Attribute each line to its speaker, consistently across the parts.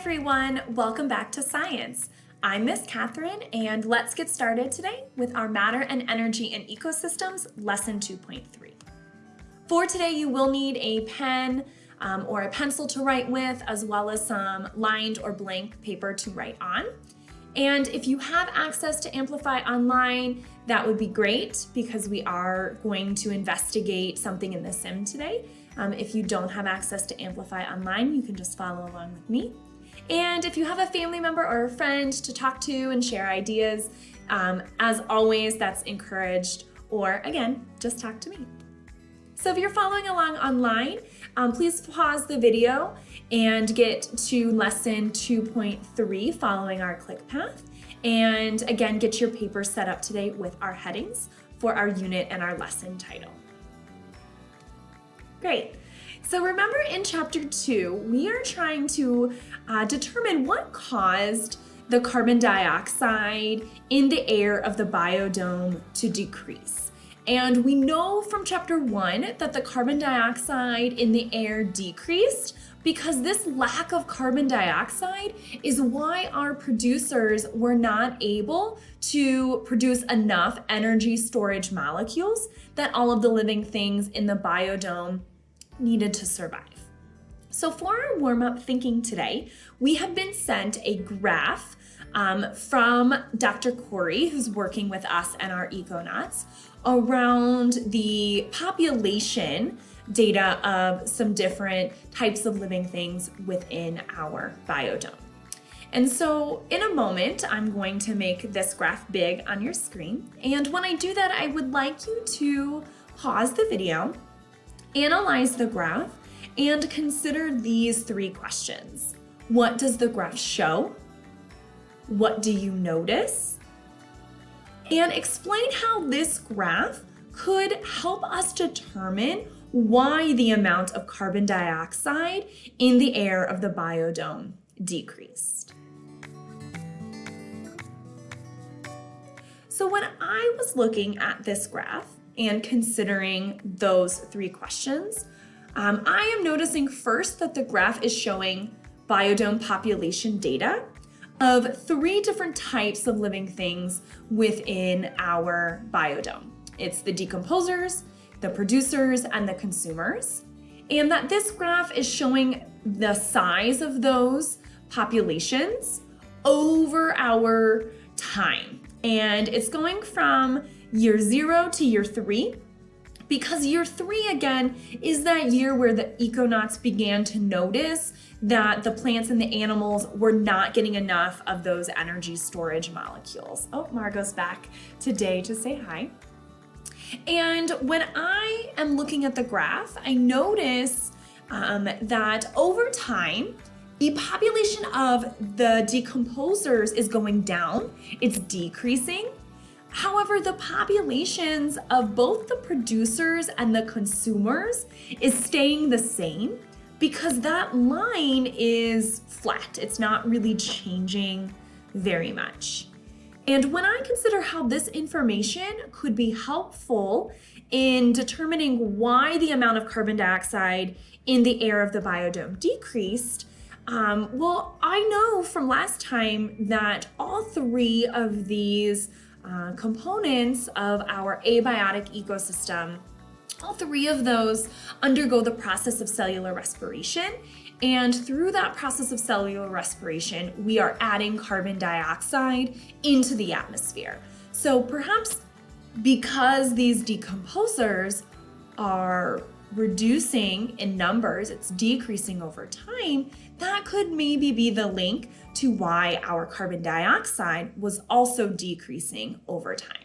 Speaker 1: everyone, welcome back to Science. I'm Miss Catherine and let's get started today with our Matter and Energy in Ecosystems Lesson 2.3. For today you will need a pen um, or a pencil to write with as well as some lined or blank paper to write on. And if you have access to Amplify Online, that would be great because we are going to investigate something in the sim today. Um, if you don't have access to Amplify Online, you can just follow along with me. And if you have a family member or a friend to talk to and share ideas, um, as always, that's encouraged. Or again, just talk to me. So if you're following along online, um, please pause the video and get to lesson 2.3 following our click path. And again, get your paper set up today with our headings for our unit and our lesson title. Great. So remember in chapter two, we are trying to uh, determine what caused the carbon dioxide in the air of the biodome to decrease. And we know from chapter one that the carbon dioxide in the air decreased because this lack of carbon dioxide is why our producers were not able to produce enough energy storage molecules that all of the living things in the biodome needed to survive. So for our warm-up thinking today, we have been sent a graph um, from Dr. Corey, who's working with us and our econauts, around the population data of some different types of living things within our biodome. And so in a moment, I'm going to make this graph big on your screen. And when I do that, I would like you to pause the video Analyze the graph and consider these three questions. What does the graph show? What do you notice? And explain how this graph could help us determine why the amount of carbon dioxide in the air of the biodome decreased. So when I was looking at this graph, and considering those three questions. Um, I am noticing first that the graph is showing biodome population data of three different types of living things within our biodome. It's the decomposers, the producers, and the consumers. And that this graph is showing the size of those populations over our time. And it's going from year zero to year three, because year three, again, is that year where the econauts began to notice that the plants and the animals were not getting enough of those energy storage molecules. Oh, Margot's back today to say hi. And when I am looking at the graph, I notice um, that over time, the population of the decomposers is going down, it's decreasing, However, the populations of both the producers and the consumers is staying the same because that line is flat. It's not really changing very much. And when I consider how this information could be helpful in determining why the amount of carbon dioxide in the air of the biodome decreased, um, well, I know from last time that all three of these uh, components of our abiotic ecosystem. All three of those undergo the process of cellular respiration. And through that process of cellular respiration, we are adding carbon dioxide into the atmosphere. So perhaps because these decomposers are reducing in numbers, it's decreasing over time, that could maybe be the link to why our carbon dioxide was also decreasing over time.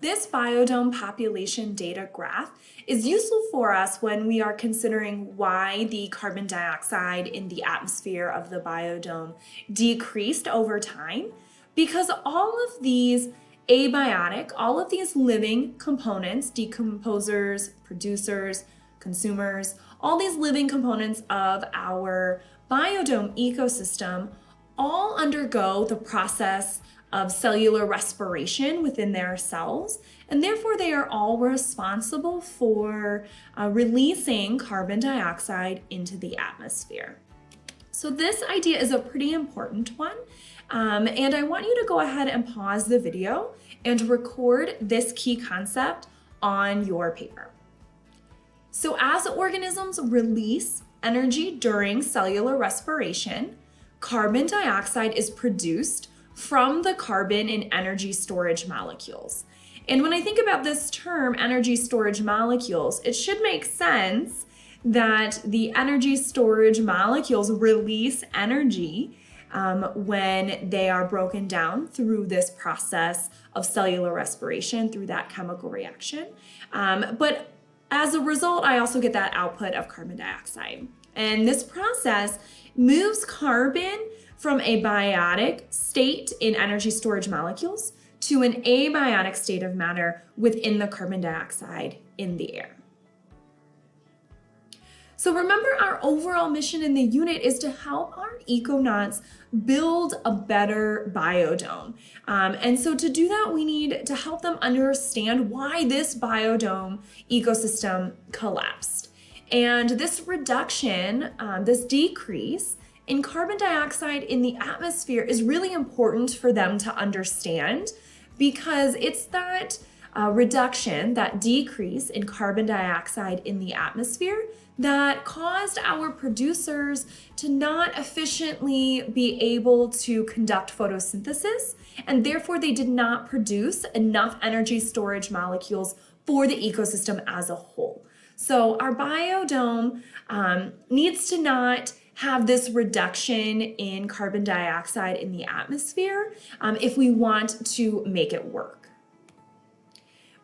Speaker 1: This biodome population data graph is useful for us when we are considering why the carbon dioxide in the atmosphere of the biodome decreased over time because all of these abiotic, all of these living components, decomposers, producers, consumers, all these living components of our biodome ecosystem all undergo the process of cellular respiration within their cells, and therefore they are all responsible for uh, releasing carbon dioxide into the atmosphere. So this idea is a pretty important one. Um, and I want you to go ahead and pause the video and record this key concept on your paper. So as organisms release energy during cellular respiration, carbon dioxide is produced from the carbon in energy storage molecules. And when I think about this term, energy storage molecules, it should make sense that the energy storage molecules release energy um, when they are broken down through this process of cellular respiration, through that chemical reaction. Um, but as a result, I also get that output of carbon dioxide. And this process moves carbon from a biotic state in energy storage molecules to an abiotic state of matter within the carbon dioxide in the air. So remember our overall mission in the unit is to help our econauts build a better biodome. Um, and so to do that, we need to help them understand why this biodome ecosystem collapsed. And this reduction, um, this decrease in carbon dioxide in the atmosphere is really important for them to understand because it's that uh, reduction, that decrease in carbon dioxide in the atmosphere that caused our producers to not efficiently be able to conduct photosynthesis, and therefore they did not produce enough energy storage molecules for the ecosystem as a whole. So our biodome um, needs to not have this reduction in carbon dioxide in the atmosphere um, if we want to make it work.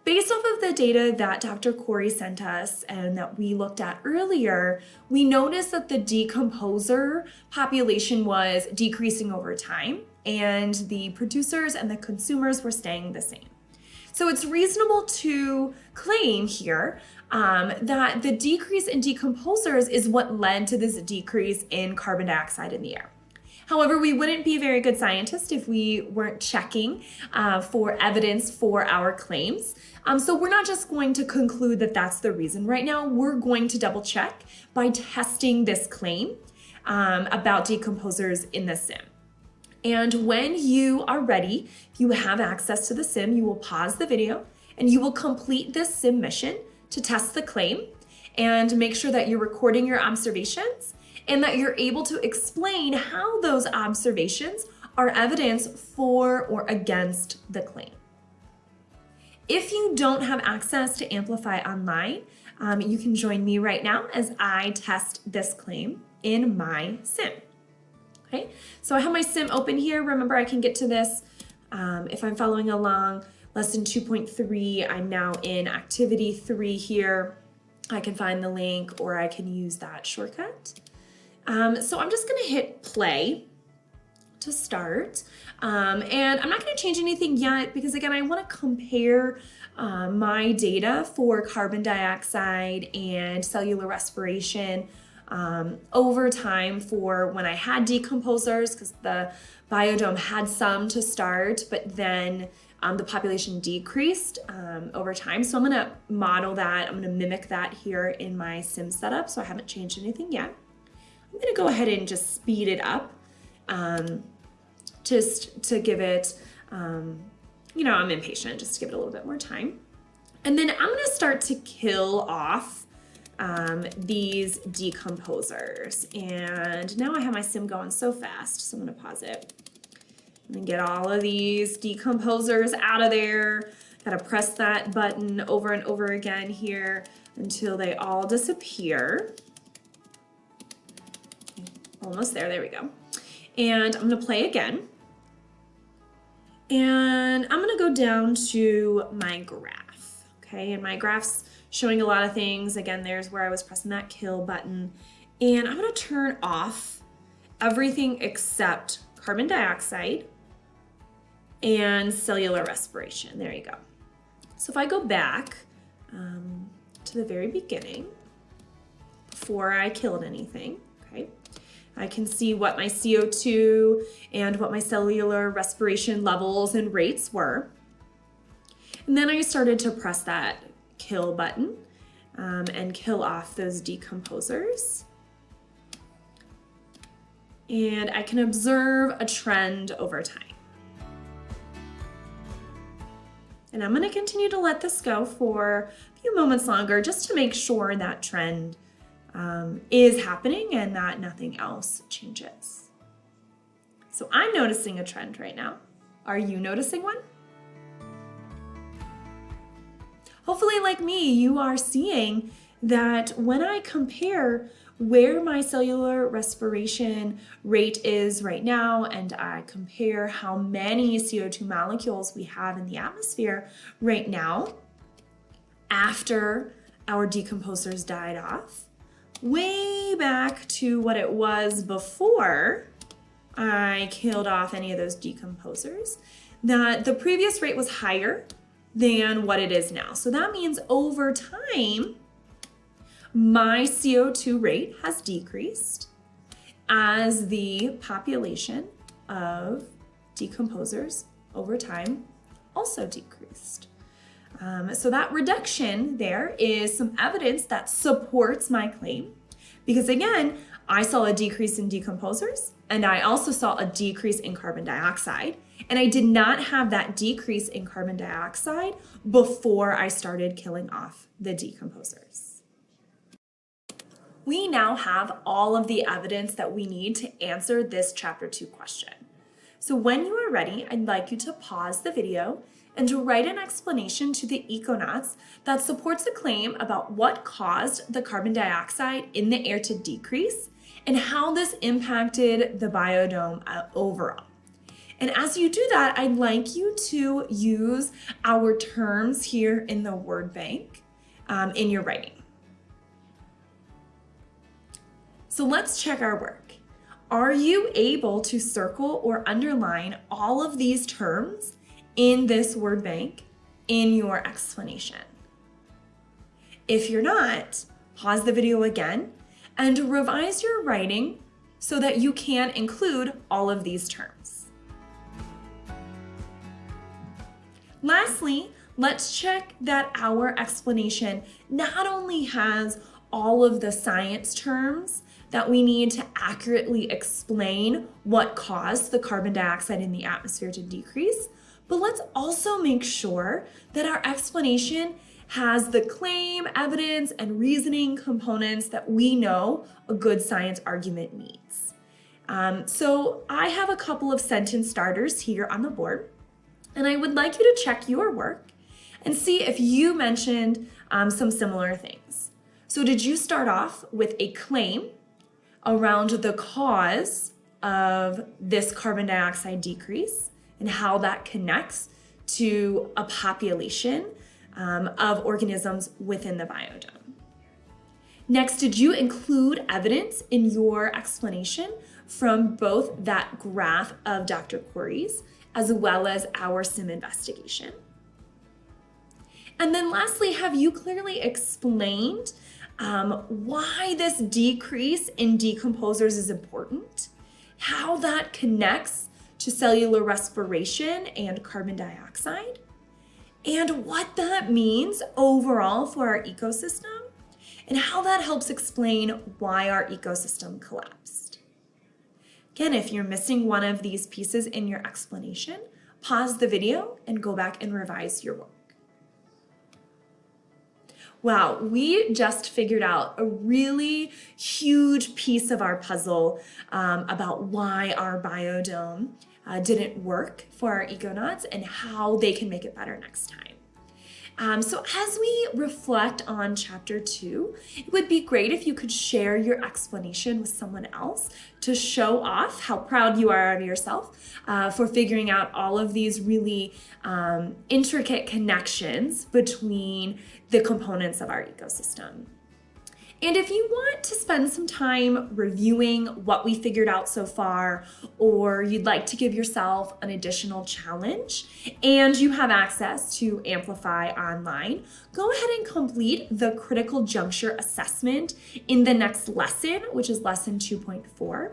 Speaker 1: Based off of the data that Dr. Corey sent us and that we looked at earlier, we noticed that the decomposer population was decreasing over time and the producers and the consumers were staying the same. So it's reasonable to claim here um, that the decrease in decomposers is what led to this decrease in carbon dioxide in the air. However, we wouldn't be a very good scientist if we weren't checking uh, for evidence for our claims. Um, so we're not just going to conclude that that's the reason. Right now, we're going to double check by testing this claim um, about decomposers in the sim. And when you are ready, you have access to the sim, you will pause the video and you will complete this sim mission to test the claim and make sure that you're recording your observations and that you're able to explain how those observations are evidence for or against the claim. If you don't have access to Amplify Online, um, you can join me right now as I test this claim in my sim. Okay, so I have my sim open here. Remember, I can get to this um, if I'm following along. Lesson 2.3, I'm now in activity three here. I can find the link or I can use that shortcut. Um, so I'm just gonna hit play to start. Um, and I'm not gonna change anything yet because again, I wanna compare uh, my data for carbon dioxide and cellular respiration um, over time for when I had decomposers because the biodome had some to start, but then um, the population decreased um, over time. So I'm gonna model that, I'm gonna mimic that here in my sim setup. So I haven't changed anything yet. I'm gonna go ahead and just speed it up um, just to give it, um, you know, I'm impatient, just to give it a little bit more time. And then I'm gonna start to kill off um, these decomposers. And now I have my sim going so fast, so I'm gonna pause it. And get all of these decomposers out of there. Gotta press that button over and over again here until they all disappear. Almost there, there we go. And I'm gonna play again. And I'm gonna go down to my graph, okay? And my graph's showing a lot of things. Again, there's where I was pressing that kill button. And I'm gonna turn off everything except carbon dioxide and cellular respiration. There you go. So if I go back um, to the very beginning, before I killed anything, I can see what my CO2 and what my cellular respiration levels and rates were. And then I started to press that kill button um, and kill off those decomposers. and I can observe a trend over time. And I'm gonna continue to let this go for a few moments longer just to make sure that trend um, is happening and that nothing else changes. So I'm noticing a trend right now. Are you noticing one? Hopefully like me, you are seeing that when I compare where my cellular respiration rate is right now and I compare how many CO2 molecules we have in the atmosphere right now after our decomposers died off, way back to what it was before I killed off any of those decomposers, that the previous rate was higher than what it is now. So that means over time, my CO2 rate has decreased as the population of decomposers over time also decreased. Um, so that reduction there is some evidence that supports my claim because again, I saw a decrease in decomposers and I also saw a decrease in carbon dioxide. And I did not have that decrease in carbon dioxide before I started killing off the decomposers. We now have all of the evidence that we need to answer this chapter two question. So when you are ready, I'd like you to pause the video and to write an explanation to the Econauts that supports a claim about what caused the carbon dioxide in the air to decrease and how this impacted the biodome uh, overall. And as you do that, I'd like you to use our terms here in the word bank um, in your writing. So let's check our work. Are you able to circle or underline all of these terms in this word bank in your explanation? If you're not, pause the video again and revise your writing so that you can include all of these terms. Lastly, let's check that our explanation not only has all of the science terms that we need to accurately explain what caused the carbon dioxide in the atmosphere to decrease, but let's also make sure that our explanation has the claim, evidence, and reasoning components that we know a good science argument needs. Um, so I have a couple of sentence starters here on the board, and I would like you to check your work and see if you mentioned um, some similar things. So did you start off with a claim around the cause of this carbon dioxide decrease and how that connects to a population um, of organisms within the biodome. Next, did you include evidence in your explanation from both that graph of Dr. Corey's as well as our SIM investigation? And then lastly, have you clearly explained um, why this decrease in decomposers is important, how that connects to cellular respiration and carbon dioxide, and what that means overall for our ecosystem and how that helps explain why our ecosystem collapsed. Again, if you're missing one of these pieces in your explanation, pause the video and go back and revise your work. Wow, we just figured out a really huge piece of our puzzle um, about why our biodome uh, didn't work for our econauts and how they can make it better next time. Um, so as we reflect on chapter two, it would be great if you could share your explanation with someone else to show off how proud you are of yourself uh, for figuring out all of these really um, intricate connections between the components of our ecosystem. And if you want to spend some time reviewing what we figured out so far, or you'd like to give yourself an additional challenge, and you have access to Amplify online, go ahead and complete the critical juncture assessment in the next lesson, which is lesson 2.4.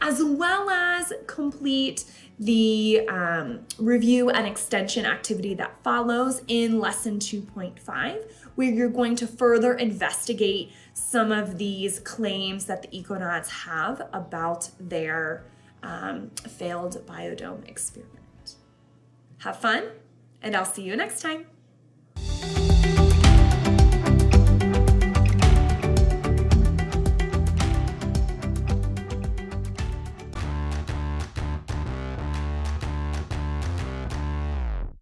Speaker 1: as well as complete the um, review and extension activity that follows in lesson 2.5, where you're going to further investigate some of these claims that the Econauts have about their um, failed biodome experiment. Have fun, and I'll see you next time.